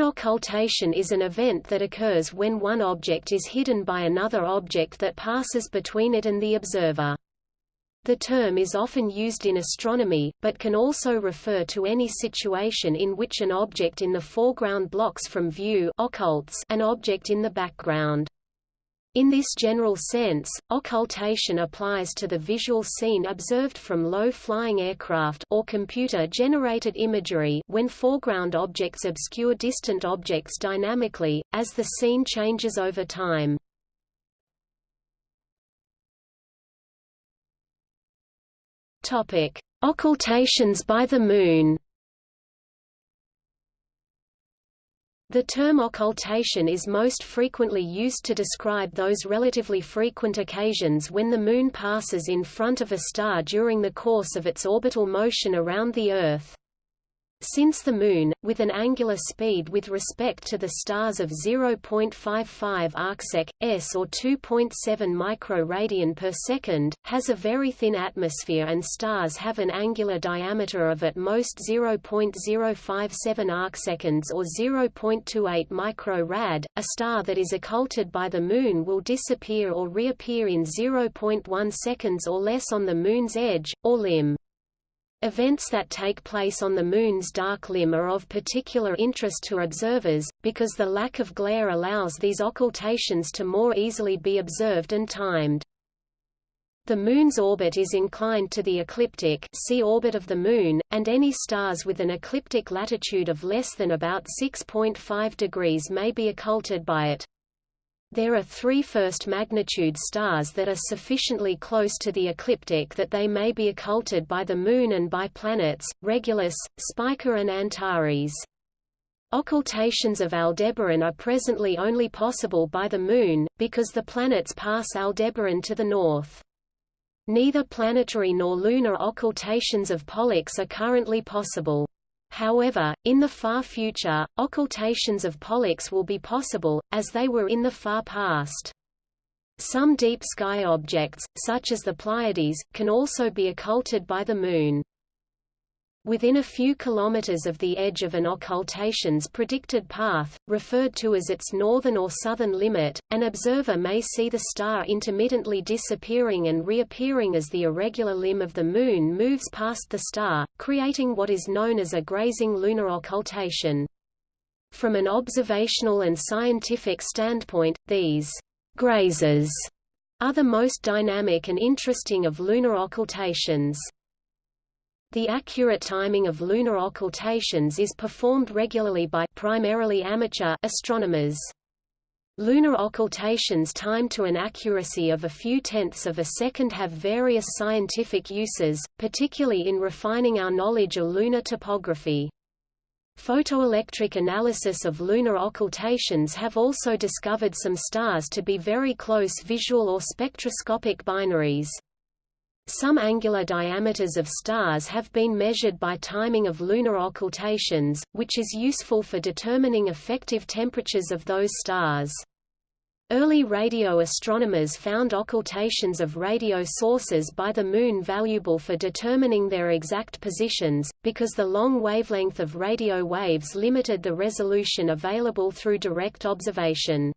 An occultation is an event that occurs when one object is hidden by another object that passes between it and the observer. The term is often used in astronomy, but can also refer to any situation in which an object in the foreground blocks from view occults an object in the background. In this general sense, occultation applies to the visual scene observed from low-flying aircraft or computer-generated imagery when foreground objects obscure distant objects dynamically, as the scene changes over time. Occultations by the Moon The term occultation is most frequently used to describe those relatively frequent occasions when the Moon passes in front of a star during the course of its orbital motion around the Earth. Since the Moon, with an angular speed with respect to the stars of 0.55 arcsec, s or 2.7 microradian per second, has a very thin atmosphere and stars have an angular diameter of at most 0.057 arcseconds or 0.28 microrad, a star that is occulted by the Moon will disappear or reappear in 0.1 seconds or less on the Moon's edge, or limb. Events that take place on the Moon's dark limb are of particular interest to observers, because the lack of glare allows these occultations to more easily be observed and timed. The Moon's orbit is inclined to the ecliptic see orbit of the Moon, and any stars with an ecliptic latitude of less than about 6.5 degrees may be occulted by it. There are three first-magnitude stars that are sufficiently close to the ecliptic that they may be occulted by the Moon and by planets, Regulus, Spica and Antares. Occultations of Aldebaran are presently only possible by the Moon, because the planets pass Aldebaran to the north. Neither planetary nor lunar occultations of Pollux are currently possible. However, in the far future, occultations of Pollux will be possible, as they were in the far past. Some deep sky objects, such as the Pleiades, can also be occulted by the Moon. Within a few kilometers of the edge of an occultation's predicted path, referred to as its northern or southern limit, an observer may see the star intermittently disappearing and reappearing as the irregular limb of the Moon moves past the star, creating what is known as a grazing lunar occultation. From an observational and scientific standpoint, these grazers are the most dynamic and interesting of lunar occultations. The accurate timing of lunar occultations is performed regularly by primarily amateur astronomers. Lunar occultations timed to an accuracy of a few tenths of a second have various scientific uses, particularly in refining our knowledge of lunar topography. Photoelectric analysis of lunar occultations have also discovered some stars to be very close visual or spectroscopic binaries. Some angular diameters of stars have been measured by timing of lunar occultations, which is useful for determining effective temperatures of those stars. Early radio astronomers found occultations of radio sources by the Moon valuable for determining their exact positions, because the long wavelength of radio waves limited the resolution available through direct observation.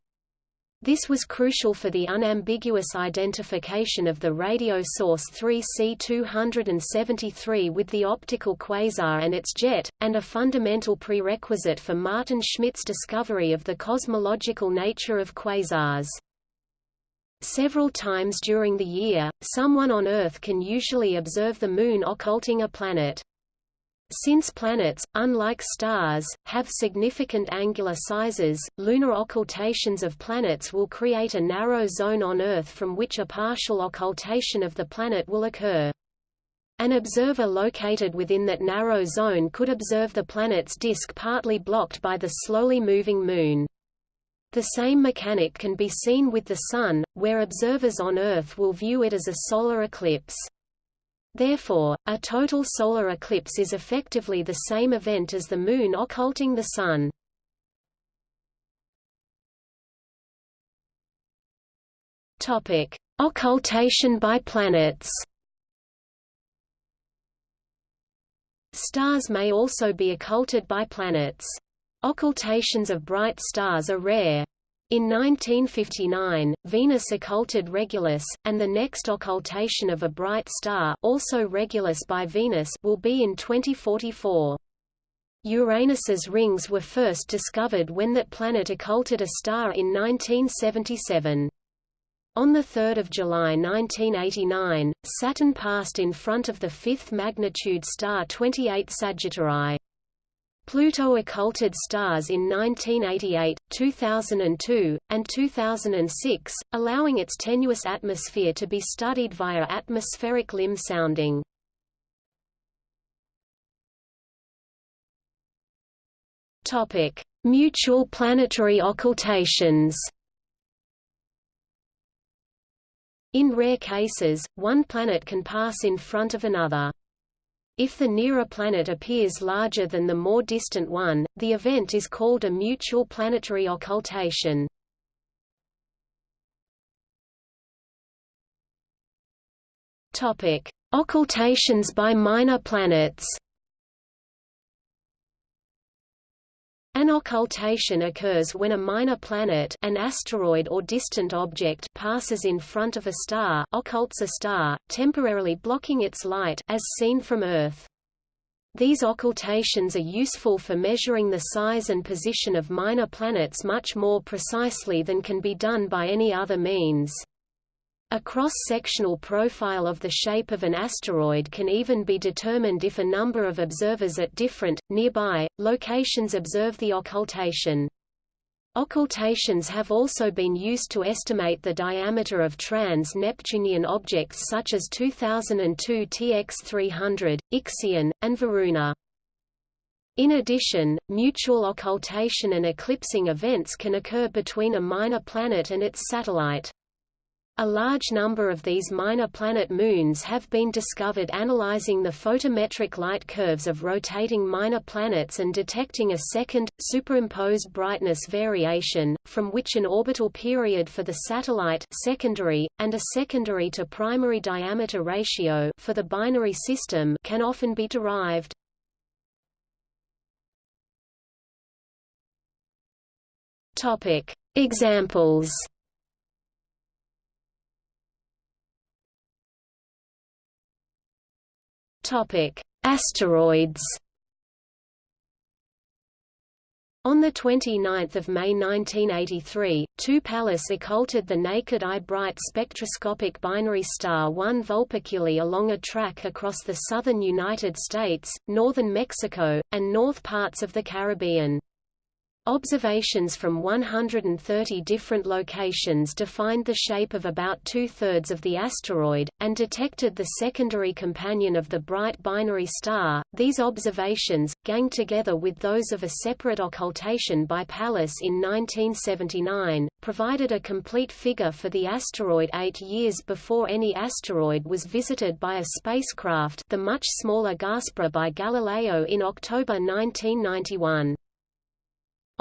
This was crucial for the unambiguous identification of the radio source 3C273 with the optical quasar and its jet, and a fundamental prerequisite for Maarten Schmidt's discovery of the cosmological nature of quasars. Several times during the year, someone on Earth can usually observe the Moon occulting a planet. Since planets, unlike stars, have significant angular sizes, lunar occultations of planets will create a narrow zone on Earth from which a partial occultation of the planet will occur. An observer located within that narrow zone could observe the planet's disk partly blocked by the slowly moving Moon. The same mechanic can be seen with the Sun, where observers on Earth will view it as a solar eclipse. Therefore, a total solar eclipse is effectively the same event as the Moon occulting the Sun. Topic: Occultation by planets. Stars may also be occulted by planets. Occultations of bright stars are rare. In 1959, Venus occulted Regulus, and the next occultation of a bright star also Regulus by Venus will be in 2044. Uranus's rings were first discovered when that planet occulted a star in 1977. On 3 July 1989, Saturn passed in front of the fifth magnitude star 28 Sagittarii. Pluto occulted stars in 1988, 2002, and 2006, allowing its tenuous atmosphere to be studied via atmospheric limb sounding. Topic: Mutual planetary occultations. In rare cases, one planet can pass in front of another. If the nearer planet appears larger than the more distant one, the event is called a mutual planetary occultation. Occultations by minor planets. An occultation occurs when a minor planet an asteroid or distant object passes in front of a star occults a star, temporarily blocking its light as seen from Earth. These occultations are useful for measuring the size and position of minor planets much more precisely than can be done by any other means. A cross-sectional profile of the shape of an asteroid can even be determined if a number of observers at different, nearby, locations observe the occultation. Occultations have also been used to estimate the diameter of trans-Neptunian objects such as 2002 TX-300, Ixion, and Varuna. In addition, mutual occultation and eclipsing events can occur between a minor planet and its satellite. A large number of these minor planet moons have been discovered analyzing the photometric light curves of rotating minor planets and detecting a second, superimposed brightness variation, from which an orbital period for the satellite secondary, and a secondary to primary diameter ratio for the binary system can often be derived. Examples Topic: Asteroids. On 29 May 1983, two Pallas occulted the naked eye bright spectroscopic binary star 1 Vulpeculae along a track across the southern United States, northern Mexico, and north parts of the Caribbean. Observations from 130 different locations defined the shape of about two-thirds of the asteroid, and detected the secondary companion of the bright binary star. These observations, ganged together with those of a separate occultation by Pallas in 1979, provided a complete figure for the asteroid eight years before any asteroid was visited by a spacecraft the much smaller Gaspra by Galileo in October 1991.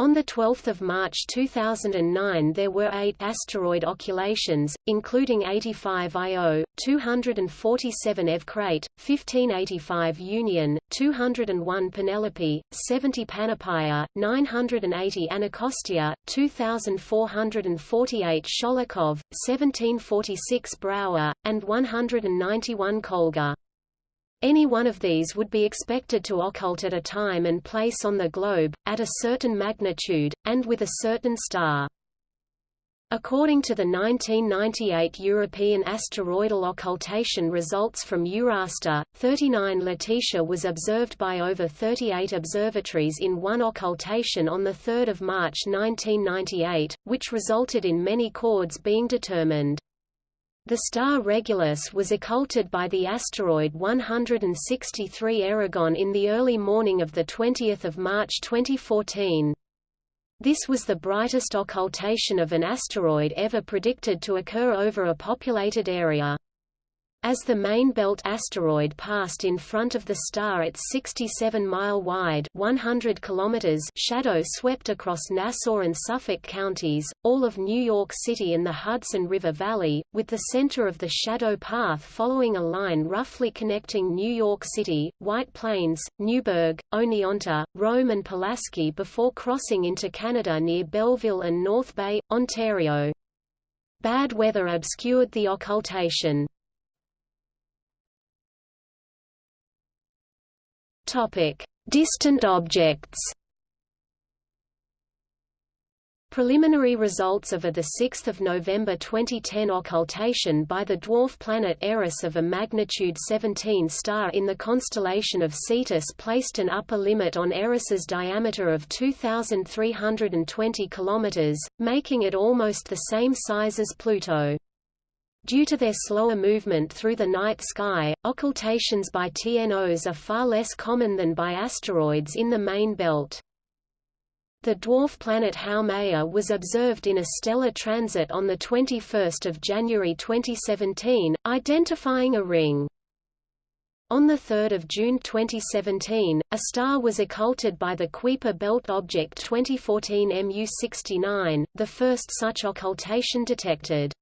On 12 March 2009 there were eight asteroid occultations, including 85 Io, 247 Eukrate, 1585 Union, 201 Penelope, 70 Panoplia, 980 Anacostia, 2448 Sholokhov, 1746 Brouwer, and 191 Kolga. Any one of these would be expected to occult at a time and place on the globe, at a certain magnitude, and with a certain star. According to the 1998 European asteroidal occultation results from Euraster, 39 Laetitia was observed by over 38 observatories in one occultation on 3 March 1998, which resulted in many chords being determined. The star Regulus was occulted by the asteroid 163 Erigone in the early morning of 20 March 2014. This was the brightest occultation of an asteroid ever predicted to occur over a populated area. As the main belt asteroid passed in front of the star its 67-mile-wide (100 km) shadow swept across Nassau and Suffolk counties, all of New York City and the Hudson River Valley, with the center of the shadow path following a line roughly connecting New York City, White Plains, Newburgh, Oneonta, Rome and Pulaski before crossing into Canada near Belleville and North Bay, Ontario. Bad weather obscured the occultation. Topic: Distant objects. Preliminary results of a 6 November 2010 occultation by the dwarf planet Eris of a magnitude 17 star in the constellation of Cetus placed an upper limit on Eris's diameter of 2,320 km, making it almost the same size as Pluto. Due to their slower movement through the night sky, occultations by TNOs are far less common than by asteroids in the main belt. The dwarf planet Haumea was observed in a stellar transit on 21 January 2017, identifying a ring. On 3 June 2017, a star was occulted by the Kuiper Belt Object 2014 MU69, the first such occultation detected.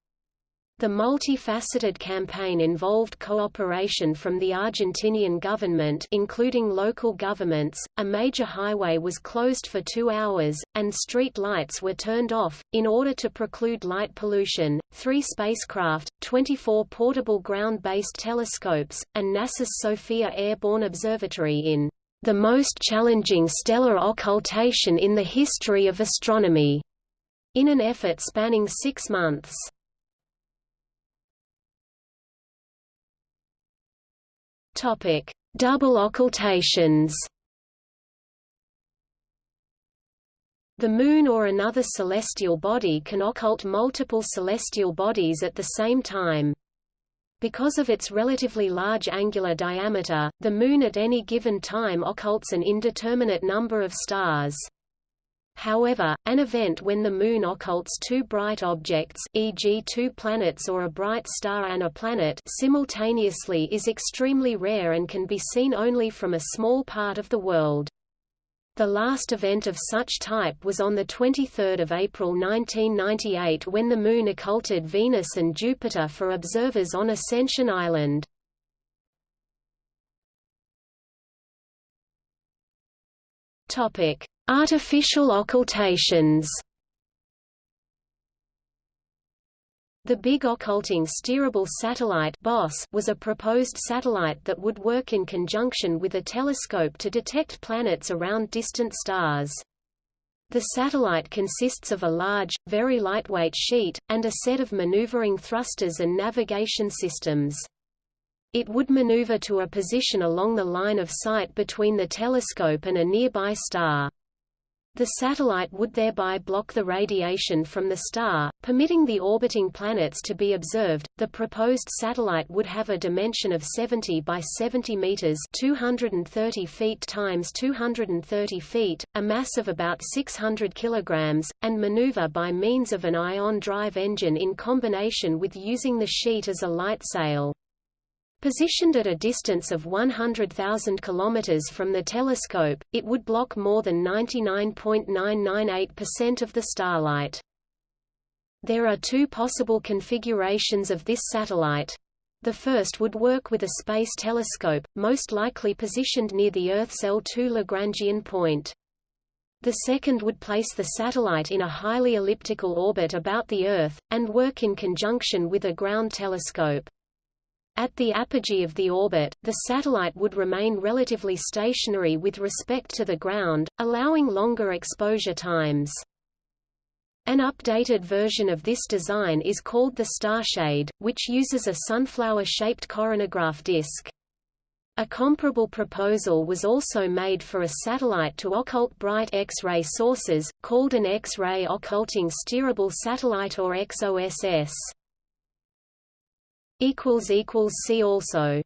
The multifaceted campaign involved cooperation from the Argentinian government including local governments, a major highway was closed for two hours, and street lights were turned off, in order to preclude light pollution. Three spacecraft, 24 portable ground-based telescopes, and NASA's SOFIA Airborne Observatory in the most challenging stellar occultation in the history of astronomy, in an effort spanning six months. Topic: Double occultations. The Moon or another celestial body can occult multiple celestial bodies at the same time. Because of its relatively large angular diameter, the Moon at any given time occults an indeterminate number of stars. However, an event when the Moon occults two bright objects e.g. two planets or a bright star and a planet simultaneously is extremely rare and can be seen only from a small part of the world. The last event of such type was on 23 April 1998 when the Moon occulted Venus and Jupiter for observers on Ascension Island. Topic: Artificial occultations The Big Occulting Steerable Satellite was a proposed satellite that would work in conjunction with a telescope to detect planets around distant stars. The satellite consists of a large, very lightweight sheet, and a set of maneuvering thrusters and navigation systems. It would maneuver to a position along the line of sight between the telescope and a nearby star. The satellite would thereby block the radiation from the star, permitting the orbiting planets to be observed. The proposed satellite would have a dimension of 70 by 70 meters, 230 feet times 230 feet, a mass of about 600 kilograms, and maneuver by means of an ion drive engine in combination with using the sheet as a light sail. Positioned at a distance of 100,000 km from the telescope, it would block more than 99.998% of the starlight. There are two possible configurations of this satellite. The first would work with a space telescope, most likely positioned near the Earth's L2 Lagrangian point. The second would place the satellite in a highly elliptical orbit about the Earth, and work in conjunction with a ground telescope. At the apogee of the orbit, the satellite would remain relatively stationary with respect to the ground, allowing longer exposure times. An updated version of this design is called the Starshade, which uses a sunflower-shaped coronagraph disk. A comparable proposal was also made for a satellite to occult bright X-ray sources, called an X-ray occulting steerable satellite or XOSS. See also